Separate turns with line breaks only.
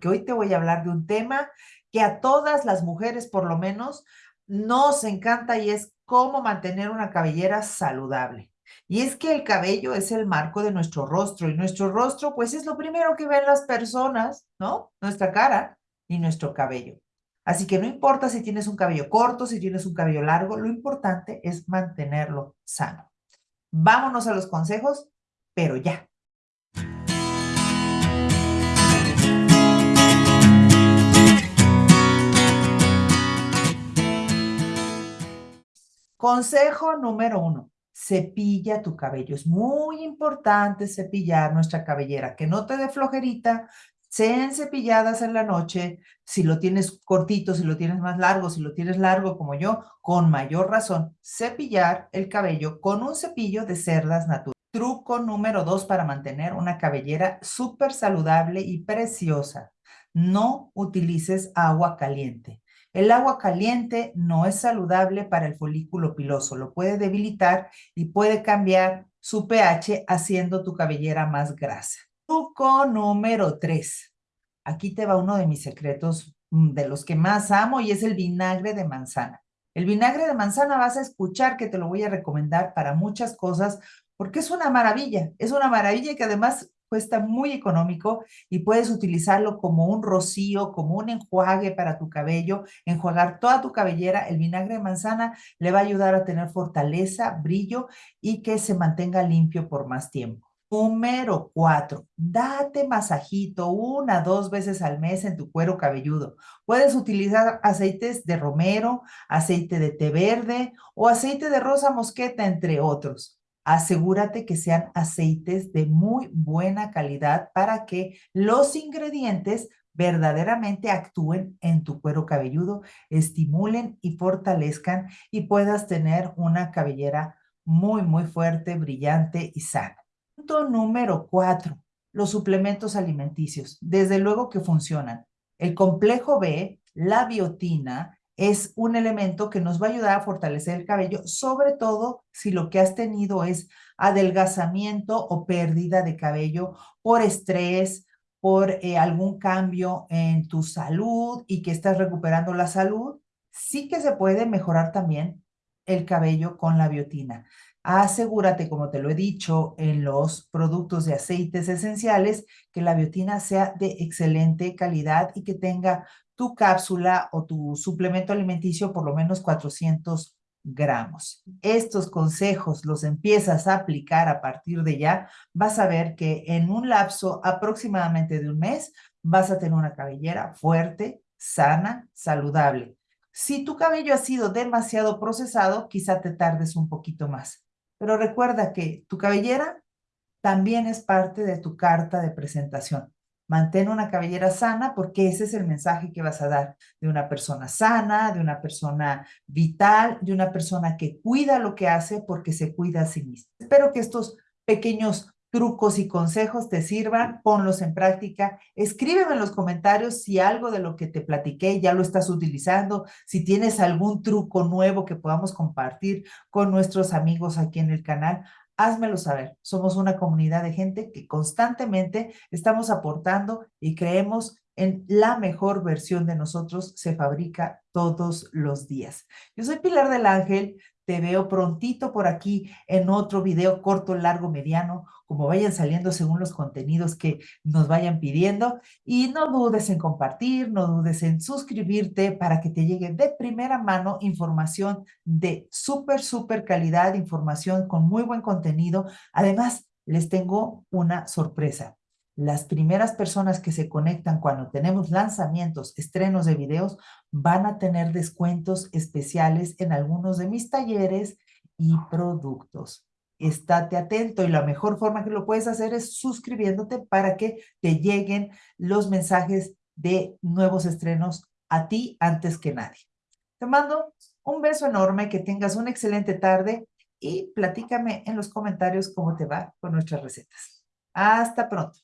porque hoy te voy a hablar de un tema que a todas las mujeres, por lo menos, nos encanta y es cómo mantener una cabellera saludable. Y es que el cabello es el marco de nuestro rostro y nuestro rostro pues es lo primero que ven las personas, ¿no? Nuestra cara y nuestro cabello. Así que no importa si tienes un cabello corto, si tienes un cabello largo, lo importante es mantenerlo sano. Vámonos a los consejos, pero ya. Consejo número uno, cepilla tu cabello. Es muy importante cepillar nuestra cabellera, que no te dé flojerita, sean cepilladas en la noche, si lo tienes cortito, si lo tienes más largo, si lo tienes largo como yo, con mayor razón, cepillar el cabello con un cepillo de cerdas naturales. Truco número dos para mantener una cabellera súper saludable y preciosa. No utilices agua caliente. El agua caliente no es saludable para el folículo piloso, lo puede debilitar y puede cambiar su pH haciendo tu cabellera más grasa. Truco número 3. Aquí te va uno de mis secretos mm, de los que más amo y es el vinagre de manzana. El vinagre de manzana vas a escuchar que te lo voy a recomendar para muchas cosas porque es una maravilla, es una maravilla que además cuesta muy económico y puedes utilizarlo como un rocío, como un enjuague para tu cabello, enjuagar toda tu cabellera. El vinagre de manzana le va a ayudar a tener fortaleza, brillo y que se mantenga limpio por más tiempo. Número cuatro, date masajito una, dos veces al mes en tu cuero cabelludo. Puedes utilizar aceites de romero, aceite de té verde o aceite de rosa mosqueta, entre otros asegúrate que sean aceites de muy buena calidad para que los ingredientes verdaderamente actúen en tu cuero cabelludo, estimulen y fortalezcan y puedas tener una cabellera muy, muy fuerte, brillante y sana. Punto número cuatro, los suplementos alimenticios. Desde luego que funcionan. El complejo B, la biotina, es un elemento que nos va a ayudar a fortalecer el cabello, sobre todo si lo que has tenido es adelgazamiento o pérdida de cabello por estrés, por eh, algún cambio en tu salud y que estás recuperando la salud, sí que se puede mejorar también el cabello con la biotina. Asegúrate, como te lo he dicho, en los productos de aceites esenciales, que la biotina sea de excelente calidad y que tenga tu cápsula o tu suplemento alimenticio por lo menos 400 gramos. Estos consejos los empiezas a aplicar a partir de ya, vas a ver que en un lapso aproximadamente de un mes vas a tener una cabellera fuerte, sana, saludable. Si tu cabello ha sido demasiado procesado, quizá te tardes un poquito más. Pero recuerda que tu cabellera también es parte de tu carta de presentación. Mantén una cabellera sana porque ese es el mensaje que vas a dar de una persona sana, de una persona vital, de una persona que cuida lo que hace porque se cuida a sí misma. Espero que estos pequeños trucos y consejos te sirvan, ponlos en práctica. Escríbeme en los comentarios si algo de lo que te platiqué ya lo estás utilizando, si tienes algún truco nuevo que podamos compartir con nuestros amigos aquí en el canal házmelo saber. Somos una comunidad de gente que constantemente estamos aportando y creemos en la mejor versión de nosotros se fabrica todos los días. Yo soy Pilar del Ángel, te veo prontito por aquí en otro video corto, largo, mediano, como vayan saliendo según los contenidos que nos vayan pidiendo. Y no dudes en compartir, no dudes en suscribirte para que te llegue de primera mano información de súper, súper calidad, información con muy buen contenido. Además, les tengo una sorpresa las primeras personas que se conectan cuando tenemos lanzamientos, estrenos de videos, van a tener descuentos especiales en algunos de mis talleres y productos. Estate atento y la mejor forma que lo puedes hacer es suscribiéndote para que te lleguen los mensajes de nuevos estrenos a ti antes que nadie. Te mando un beso enorme, que tengas una excelente tarde y platícame en los comentarios cómo te va con nuestras recetas. Hasta pronto.